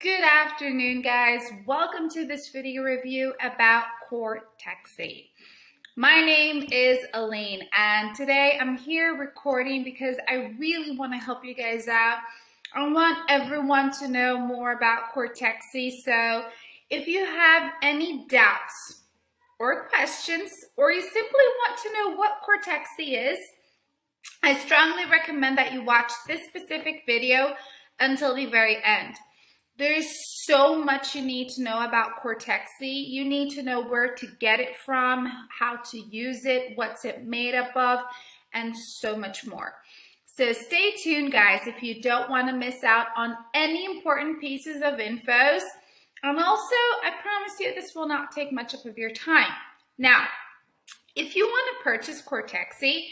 Good afternoon, guys. Welcome to this video review about Cortexi. My name is Elaine, and today I'm here recording because I really want to help you guys out. I want everyone to know more about Cortexi, so if you have any doubts or questions, or you simply want to know what Cortexi is, I strongly recommend that you watch this specific video until the very end. There's so much you need to know about Cortexi. You need to know where to get it from, how to use it, what's it made up of, and so much more. So stay tuned, guys, if you don't want to miss out on any important pieces of infos. And also, I promise you this will not take much up of your time. Now, if you want to purchase Cortexi,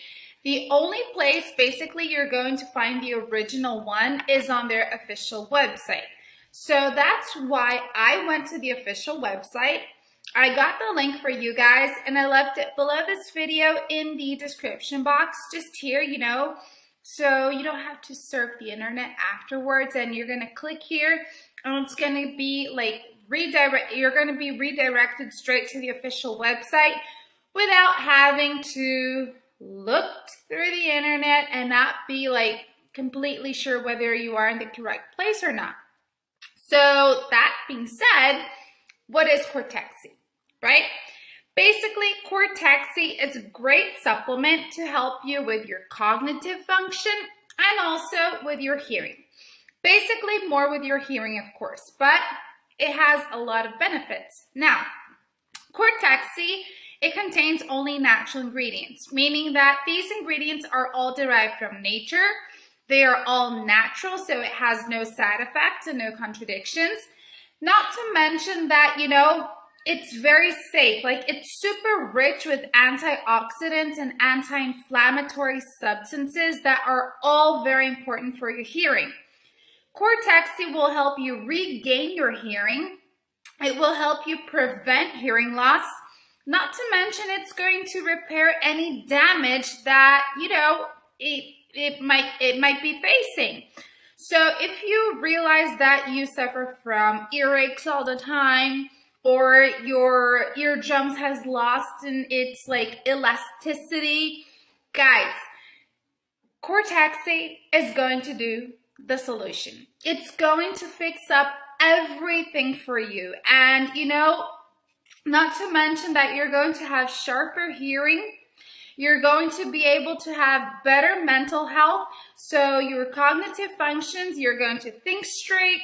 the only place basically you're going to find the original one is on their official website. So that's why I went to the official website. I got the link for you guys and I left it below this video in the description box, just here, you know, so you don't have to surf the internet afterwards and you're gonna click here and it's gonna be like redirect, you're gonna be redirected straight to the official website without having to look through the internet and not be like completely sure whether you are in the correct place or not. So that being said, what is Cortexi, right? Basically, Cortexi is a great supplement to help you with your cognitive function and also with your hearing. Basically, more with your hearing, of course, but it has a lot of benefits. Now, Cortexi, it contains only natural ingredients, meaning that these ingredients are all derived from nature they are all natural, so it has no side effects and no contradictions. Not to mention that, you know, it's very safe. Like it's super rich with antioxidants and anti-inflammatory substances that are all very important for your hearing. Cortexi will help you regain your hearing. It will help you prevent hearing loss. Not to mention it's going to repair any damage that, you know, it it might it might be facing. So if you realize that you suffer from earaches all the time, or your eardrums has lost in its like elasticity, guys, Cortexi is going to do the solution. It's going to fix up everything for you. And you know, not to mention that you're going to have sharper hearing you're going to be able to have better mental health. So your cognitive functions, you're going to think straight,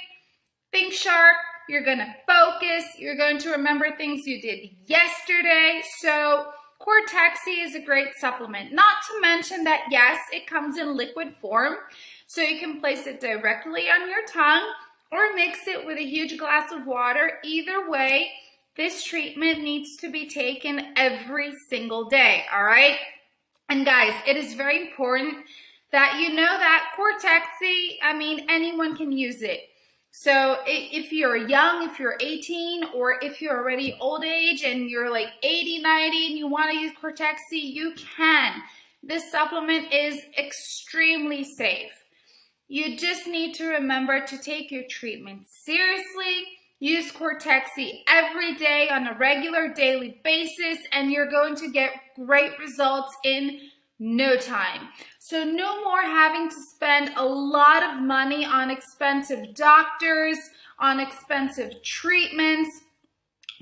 think sharp, you're going to focus, you're going to remember things you did yesterday. So Cortexi is a great supplement. Not to mention that, yes, it comes in liquid form. So you can place it directly on your tongue or mix it with a huge glass of water. Either way, this treatment needs to be taken every single day, all right? And guys, it is very important that you know that Cortexi, I mean, anyone can use it. So if you're young, if you're 18, or if you're already old age and you're like 80, 90 and you want to use Cortexi, you can. This supplement is extremely safe. You just need to remember to take your treatment seriously Use Cortexi every day on a regular daily basis and you're going to get great results in no time. So no more having to spend a lot of money on expensive doctors, on expensive treatments.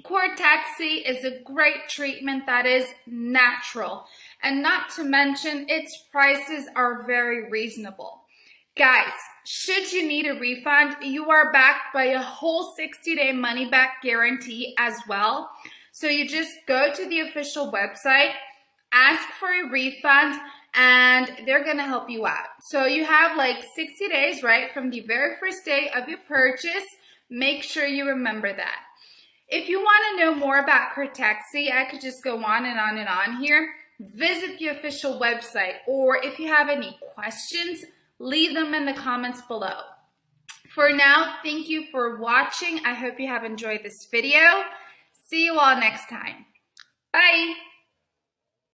Cortexi is a great treatment that is natural. And not to mention, its prices are very reasonable. Guys, should you need a refund, you are backed by a whole 60-day money-back guarantee as well. So you just go to the official website, ask for a refund, and they're to help you out. So you have like 60 days, right, from the very first day of your purchase. Make sure you remember that. If you want to know more about Cortexi, I could just go on and on and on here. Visit the official website, or if you have any questions, leave them in the comments below. For now, thank you for watching. I hope you have enjoyed this video. See you all next time. Bye.